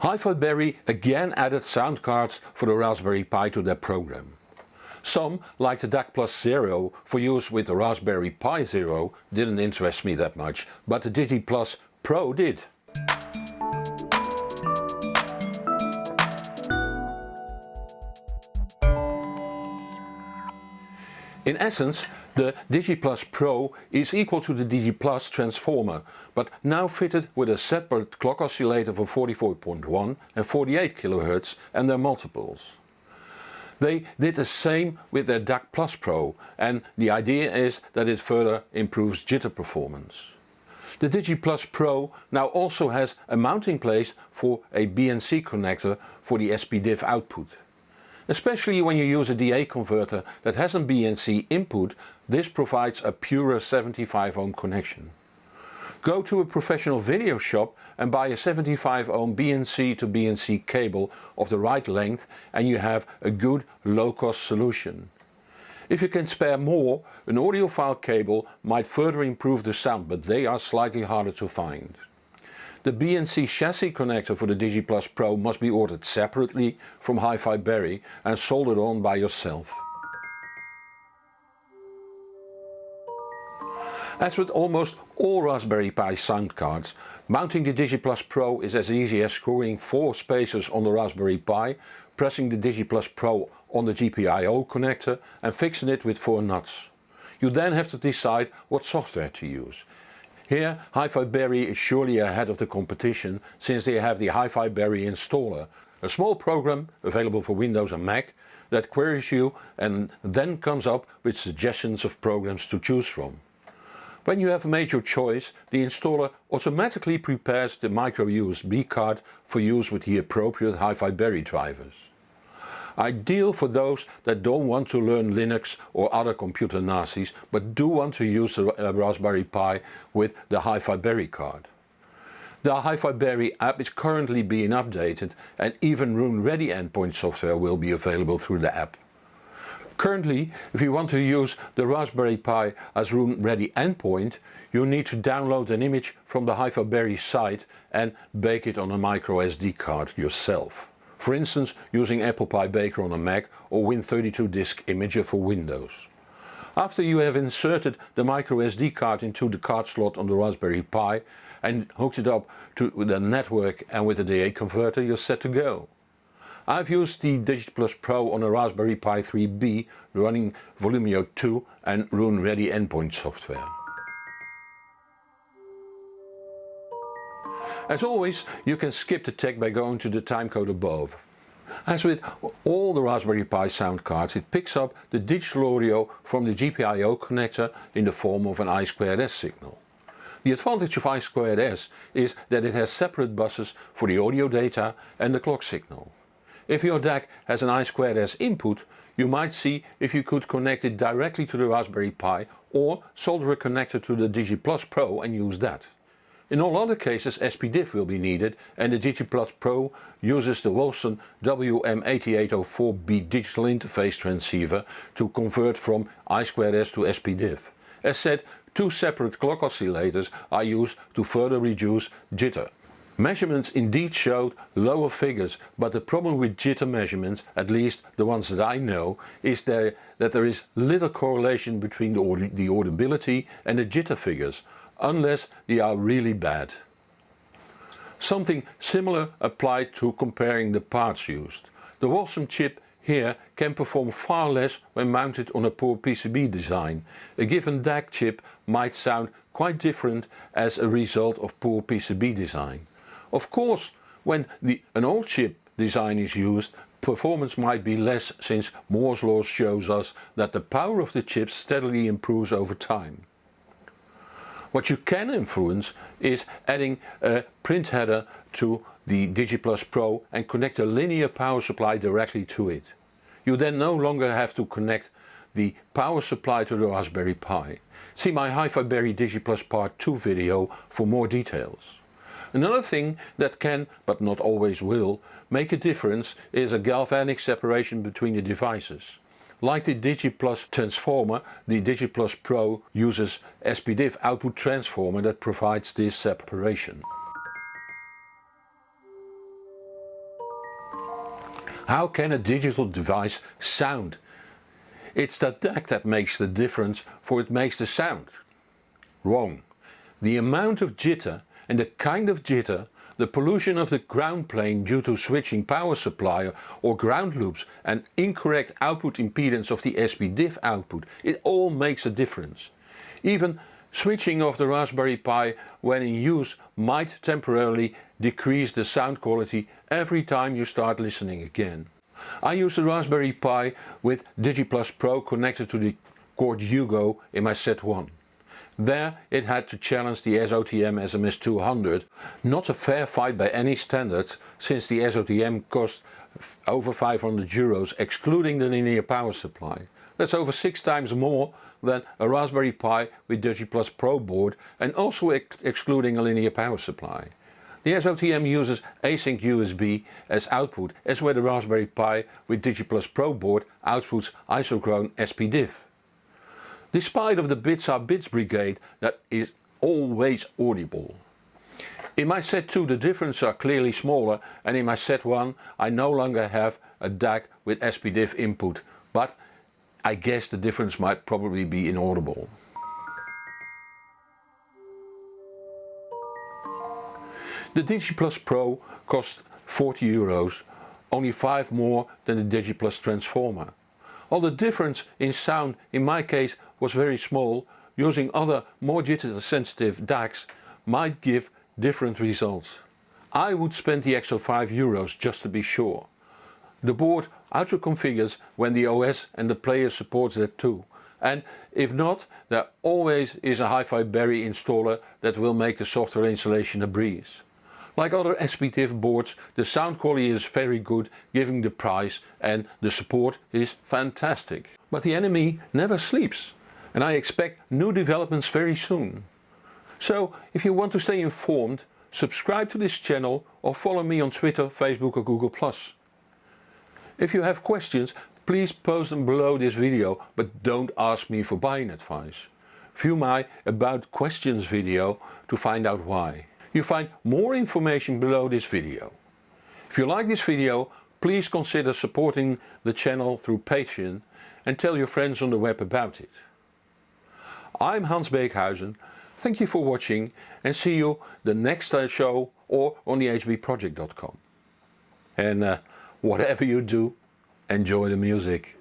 Hi-Fi Berry again added sound cards for the Raspberry Pi to their program. Some, like the DAC Plus Zero for use with the Raspberry Pi Zero, didn't interest me that much, but the Digi Plus Pro did. In essence, the DigiPlus Pro is equal to the DigiPlus transformer, but now fitted with a separate clock oscillator for 44.1 and 48 kHz and their multiples. They did the same with their DAC Plus Pro and the idea is that it further improves jitter performance. The DigiPlus Pro now also has a mounting place for a BNC connector for the SPDIF output. Especially when you use a DA converter that has a BNC input, this provides a purer 75 ohm connection. Go to a professional video shop and buy a 75 ohm BNC to BNC cable of the right length and you have a good low cost solution. If you can spare more, an audiophile cable might further improve the sound but they are slightly harder to find. The BNC chassis connector for the DigiPlus Pro must be ordered separately from Hi-Fi Berry and soldered on by yourself. As with almost all Raspberry Pi sound cards, mounting the DigiPlus Pro is as easy as screwing four spacers on the Raspberry Pi, pressing the DigiPlus Pro on the GPIO connector and fixing it with four nuts. You then have to decide what software to use. Here Hi-Fi Berry is surely ahead of the competition since they have the Hi-Fi Berry installer, a small program available for Windows and Mac that queries you and then comes up with suggestions of programs to choose from. When you have made your choice, the installer automatically prepares the micro USB card for use with the appropriate Hi-Fi Berry drivers. Ideal for those that don't want to learn Linux or other computer Nazis but do want to use a uh, Raspberry Pi with the Hi-Fi Berry card. The Hi-Fi Berry app is currently being updated and even Roon Ready endpoint software will be available through the app. Currently, if you want to use the Raspberry Pi as Roon Ready endpoint, you need to download an image from the Hi-Fi Berry site and bake it on a micro SD card yourself. For instance using ApplePi-Baker on a Mac or Win32 disk imager for Windows. After you have inserted the microSD card into the card slot on the Raspberry Pi and hooked it up to the network and with the DA converter you're set to go. I've used the DigiPlus Pro on a Raspberry Pi 3B running Volumio 2 and Roon Ready endpoint software. As always you can skip the tech by going to the timecode above. As with all the Raspberry Pi sound cards it picks up the digital audio from the GPIO connector in the form of an I2S signal. The advantage of I2S is that it has separate buses for the audio data and the clock signal. If your DAC has an I2S input you might see if you could connect it directly to the Raspberry Pi or solder a connector to the DigiPlus Pro and use that. In all other cases SPDIF will be needed and the DigiPlus Pro uses the Wolfson WM8804B digital interface transceiver to convert from I2S to SPDIF. As said, two separate clock oscillators are used to further reduce jitter. Measurements indeed showed lower figures but the problem with jitter measurements, at least the ones that I know, is there, that there is little correlation between the, aud the audibility and the jitter figures unless they are really bad. Something similar applied to comparing the parts used. The Wolfson chip here can perform far less when mounted on a poor PCB design. A given DAC chip might sound quite different as a result of poor PCB design. Of course when the, an old chip design is used performance might be less since Moore's law shows us that the power of the chip steadily improves over time. What you can influence is adding a print header to the DigiPlus Pro and connect a linear power supply directly to it. You then no longer have to connect the power supply to the Raspberry Pi. See my Hi-Fi Berry DigiPlus Part 2 video for more details. Another thing that can, but not always will, make a difference is a galvanic separation between the devices. Like the DigiPlus transformer, the DigiPlus Pro uses SPDIF output transformer that provides this separation. How can a digital device sound? It's the DAC that makes the difference for it makes the sound. Wrong. The amount of jitter and the kind of jitter, the pollution of the ground plane due to switching power supply or ground loops and incorrect output impedance of the SPDIF output, it all makes a difference. Even switching off the Raspberry Pi when in use might temporarily decrease the sound quality every time you start listening again. I use the Raspberry Pi with DigiPlus Pro connected to the Chord Hugo in my set 1. There it had to challenge the SOTM SMS200, not a fair fight by any standards since the SOTM cost over 500 euros excluding the linear power supply. That's over 6 times more than a Raspberry Pi with DigiPlus Pro board and also ex excluding a linear power supply. The SOTM uses async USB as output as where the Raspberry Pi with DigiPlus Pro board outputs isochrone SPDIF. Despite of the bits are bits brigade that is always audible. In my set 2 the differences are clearly smaller and in my set 1 I no longer have a DAC with SPDIF input but I guess the difference might probably be inaudible. The DigiPlus Pro cost 40 euros, only 5 more than the DigiPlus Transformer. While the difference in sound in my case was very small, using other more jitter sensitive DACs might give different results. I would spend the extra 5 euros just to be sure. The board auto configures when the OS and the player supports that too. And if not, there always is a Hi-Fi Berry installer that will make the software installation a breeze. Like other SPDIF boards, the sound quality is very good giving the price and the support is fantastic. But the enemy never sleeps and I expect new developments very soon. So if you want to stay informed, subscribe to this channel or follow me on Twitter, Facebook or Google+. If you have questions, please post them below this video, but don't ask me for buying advice. View my About Questions video to find out why. You find more information below this video. If you like this video, please consider supporting the channel through Patreon and tell your friends on the web about it. I'm Hans Beekhuizen, thank you for watching and see you the next show or on the hbproject.com. And uh, whatever you do, enjoy the music.